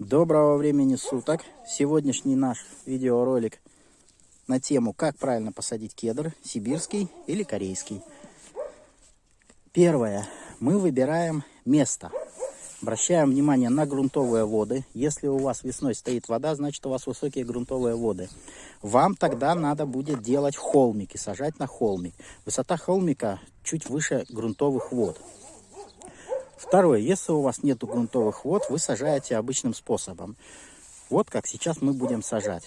Доброго времени суток! Сегодняшний наш видеоролик на тему, как правильно посадить кедр, сибирский или корейский. Первое. Мы выбираем место. Обращаем внимание на грунтовые воды. Если у вас весной стоит вода, значит у вас высокие грунтовые воды. Вам тогда надо будет делать холмики, сажать на холмик. Высота холмика чуть выше грунтовых вод. Второе, если у вас нет грунтовых вод, вы сажаете обычным способом. Вот как сейчас мы будем сажать.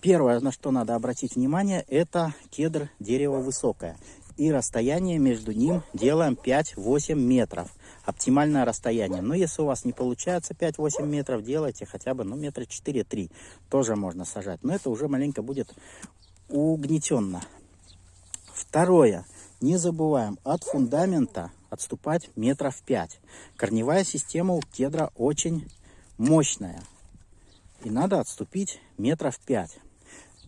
Первое, на что надо обратить внимание, это кедр дерево высокое. И расстояние между ним делаем 5-8 метров. Оптимальное расстояние. Но если у вас не получается 5-8 метров, делайте хотя бы ну, метра 4-3. Тоже можно сажать. Но это уже маленько будет угнетенно. Второе. Не забываем от фундамента отступать метров 5. Корневая система у кедра очень мощная. И надо отступить метров 5.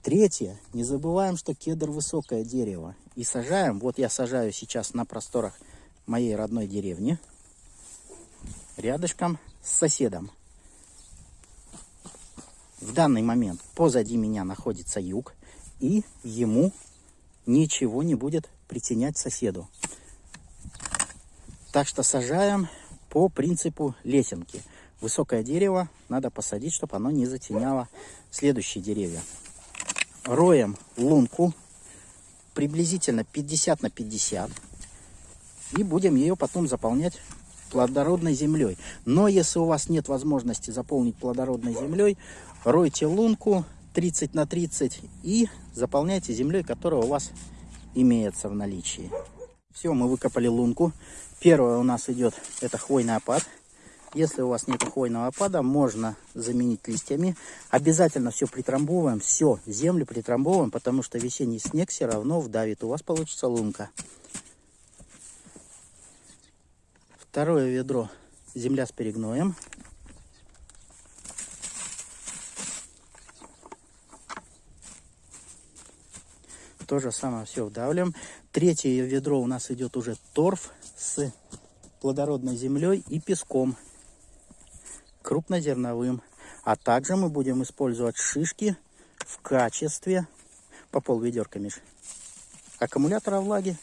Третье. Не забываем, что кедр высокое дерево. И сажаем, вот я сажаю сейчас на просторах моей родной деревни, рядышком с соседом. В данный момент позади меня находится юг, и ему ничего не будет притенять соседу. Так что сажаем по принципу лесенки. Высокое дерево надо посадить, чтобы оно не затеняло следующие деревья. Роем лунку приблизительно 50 на 50. И будем ее потом заполнять плодородной землей. Но если у вас нет возможности заполнить плодородной землей, ройте лунку 30 на 30 и заполняйте землей, которая у вас имеется в наличии. Все, мы выкопали лунку. Первое у нас идет, это хвойный опад. Если у вас нет хвойного опада, можно заменить листьями. Обязательно все притрамбовываем, все, землю притрамбовываем, потому что весенний снег все равно вдавит. У вас получится лунка. Второе ведро, земля с перегноем. То же самое все вдавливаем. Третье ведро у нас идет уже торф с плодородной землей и песком крупнозерновым. А также мы будем использовать шишки в качестве по пол ведерка, Миш, аккумулятора влаги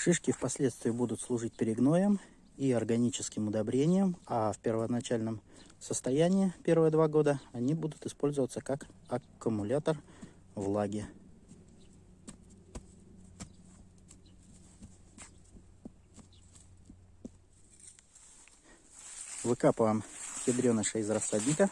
Шишки впоследствии будут служить перегноем и органическим удобрением, а в первоначальном состоянии, первые два года, они будут использоваться как аккумулятор влаги. Выкапываем ядреныша из рассадника.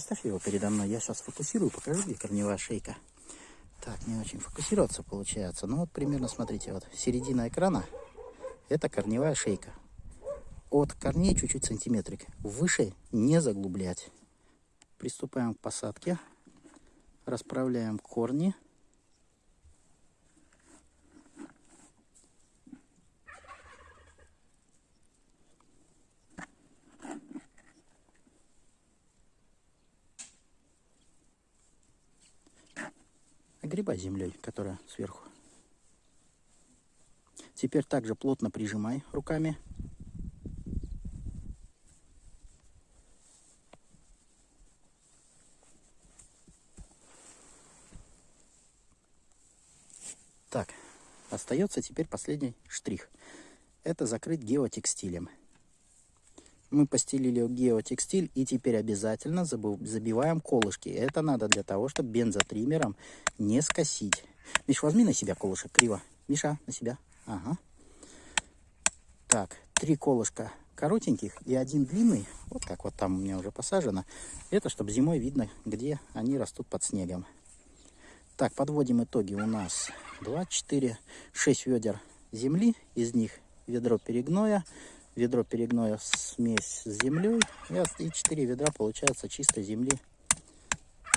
Поставь его передо мной. Я сейчас фокусирую, покажу, где корневая шейка. Так, не очень фокусироваться получается. Ну вот примерно, смотрите, вот середина экрана. Это корневая шейка. От корней чуть-чуть сантиметрик. Выше не заглублять. Приступаем к посадке. Расправляем корни. Огребай землей, которая сверху. Теперь также плотно прижимай руками. Так, остается теперь последний штрих. Это закрыть геотекстилем. Мы постелили геотекстиль и теперь обязательно забиваем колышки. Это надо для того, чтобы бензотриммером не скосить. Миш, возьми на себя колышек криво. Миша, на себя. Ага. Так, три колышка коротеньких и один длинный, вот как вот там у меня уже посажено. Это чтобы зимой видно, где они растут под снегом. Так, подводим итоги. У нас 2, 4, 6 ведер земли. Из них ведро перегноя, ведро перегноя смесь с землей. И 4 ведра получается чистой земли,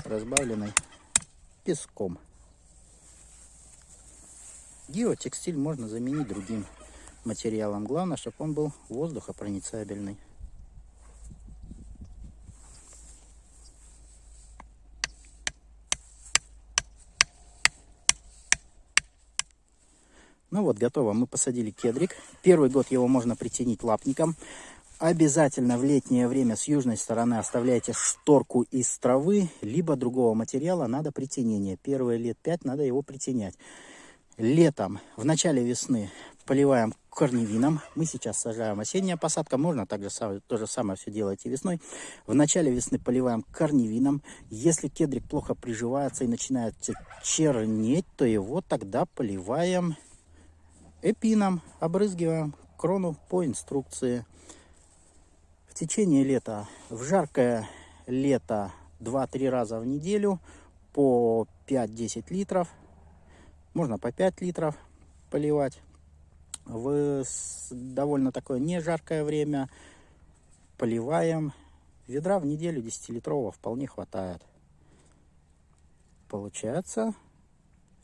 разбавленной песком. Геотекстиль можно заменить другим материалом. Главное, чтобы он был воздухопроницабельный. Ну вот, готово. Мы посадили кедрик. Первый год его можно притянить лапником. Обязательно в летнее время с южной стороны оставляйте шторку из травы, либо другого материала, надо притенение. Первые лет 5 надо его притенять. Летом, в начале весны поливаем корневином. Мы сейчас сажаем осенняя посадка. Можно также то же самое все делать и весной. В начале весны поливаем корневином. Если кедрик плохо приживается и начинает чернеть, то его тогда поливаем эпином. Обрызгиваем крону по инструкции. В течение лета, в жаркое лето 2-3 раза в неделю по 5-10 литров. Можно по 5 литров поливать в довольно такое не жаркое время поливаем. Ведра в неделю 10-литрового вполне хватает. Получается,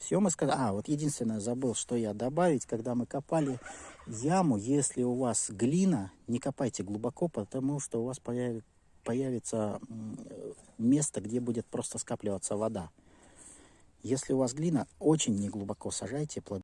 все мы сказали. А, вот единственное забыл, что я добавить, когда мы копали яму, если у вас глина, не копайте глубоко, потому что у вас появится, место, где будет просто скапливаться вода. Если у вас глина, очень неглубоко сажайте плоды.